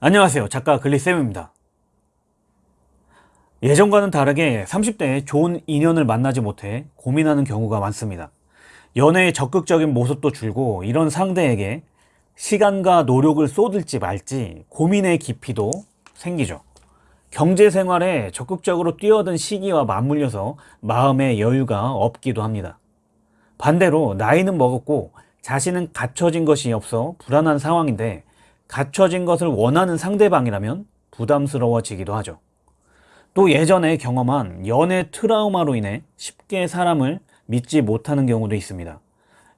안녕하세요. 작가 글리쌤입니다. 예전과는 다르게 30대에 좋은 인연을 만나지 못해 고민하는 경우가 많습니다. 연애에 적극적인 모습도 줄고 이런 상대에게 시간과 노력을 쏟을지 말지 고민의 깊이도 생기죠. 경제생활에 적극적으로 뛰어든 시기와 맞물려서 마음의 여유가 없기도 합니다. 반대로 나이는 먹었고 자신은 갖춰진 것이 없어 불안한 상황인데 갖춰진 것을 원하는 상대방이라면 부담스러워지기도 하죠. 또 예전에 경험한 연애 트라우마로 인해 쉽게 사람을 믿지 못하는 경우도 있습니다.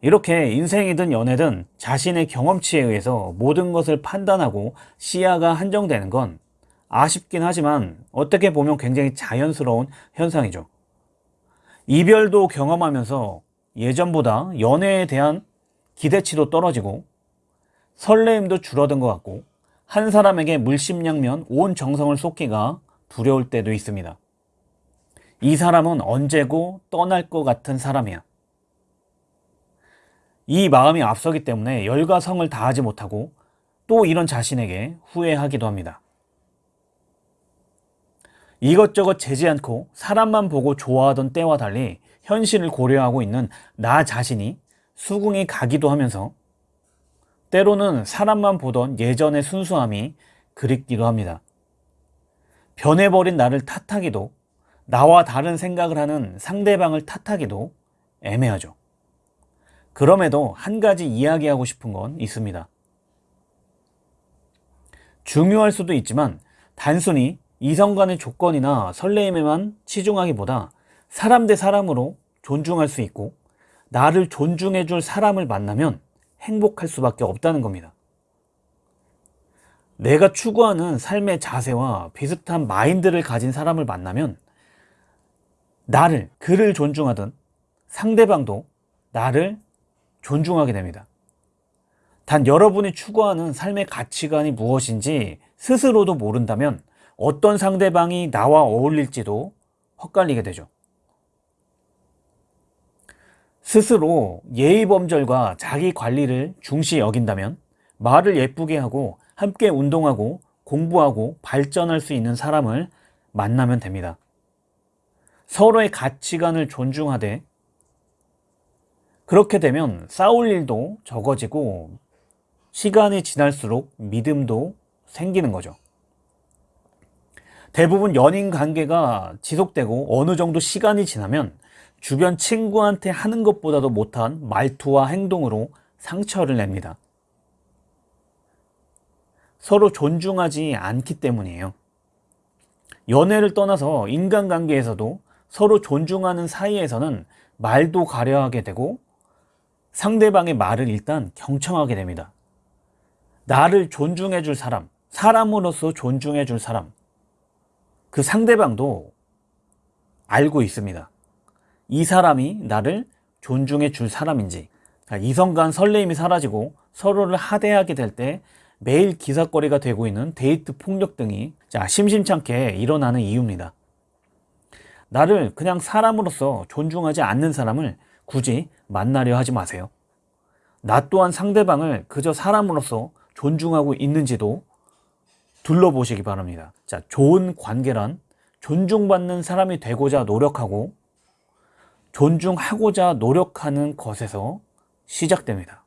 이렇게 인생이든 연애든 자신의 경험치에 의해서 모든 것을 판단하고 시야가 한정되는 건 아쉽긴 하지만 어떻게 보면 굉장히 자연스러운 현상이죠. 이별도 경험하면서 예전보다 연애에 대한 기대치도 떨어지고 설레임도 줄어든 것 같고 한 사람에게 물심양면 온 정성을 쏟기가 두려울 때도 있습니다. 이 사람은 언제고 떠날 것 같은 사람이야. 이 마음이 앞서기 때문에 열과 성을 다하지 못하고 또 이런 자신에게 후회하기도 합니다. 이것저것 재지 않고 사람만 보고 좋아하던 때와 달리 현실을 고려하고 있는 나 자신이 수긍이 가기도 하면서 때로는 사람만 보던 예전의 순수함이 그립기도 합니다. 변해버린 나를 탓하기도 나와 다른 생각을 하는 상대방을 탓하기도 애매하죠. 그럼에도 한 가지 이야기하고 싶은 건 있습니다. 중요할 수도 있지만 단순히 이성 간의 조건이나 설레임에만 치중하기보다 사람 대 사람으로 존중할 수 있고 나를 존중해 줄 사람을 만나면 행복할 수밖에 없다는 겁니다. 내가 추구하는 삶의 자세와 비슷한 마인드를 가진 사람을 만나면 나를, 그를 존중하든 상대방도 나를 존중하게 됩니다. 단 여러분이 추구하는 삶의 가치관이 무엇인지 스스로도 모른다면 어떤 상대방이 나와 어울릴지도 헛갈리게 되죠. 스스로 예의범절과 자기 관리를 중시 여긴다면 말을 예쁘게 하고 함께 운동하고 공부하고 발전할 수 있는 사람을 만나면 됩니다. 서로의 가치관을 존중하되 그렇게 되면 싸울 일도 적어지고 시간이 지날수록 믿음도 생기는 거죠. 대부분 연인 관계가 지속되고 어느 정도 시간이 지나면 주변 친구한테 하는 것보다도 못한 말투와 행동으로 상처를 냅니다. 서로 존중하지 않기 때문이에요. 연애를 떠나서 인간관계에서도 서로 존중하는 사이에서는 말도 가려하게 되고 상대방의 말을 일단 경청하게 됩니다. 나를 존중해 줄 사람, 사람으로서 존중해 줄 사람, 그 상대방도 알고 있습니다. 이 사람이 나를 존중해 줄 사람인지 이성 간 설레임이 사라지고 서로를 하대하게 될 때 매일 기사거리가 되고 있는 데이트 폭력 등이 자 심심찮게 일어나는 이유입니다. 나를 그냥 사람으로서 존중하지 않는 사람을 굳이 만나려 하지 마세요. 나 또한 상대방을 그저 사람으로서 존중하고 있는지도 둘러보시기 바랍니다. 자, 좋은 관계란 존중받는 사람이 되고자 노력하고 존중하고자 노력하는 것에서 시작됩니다.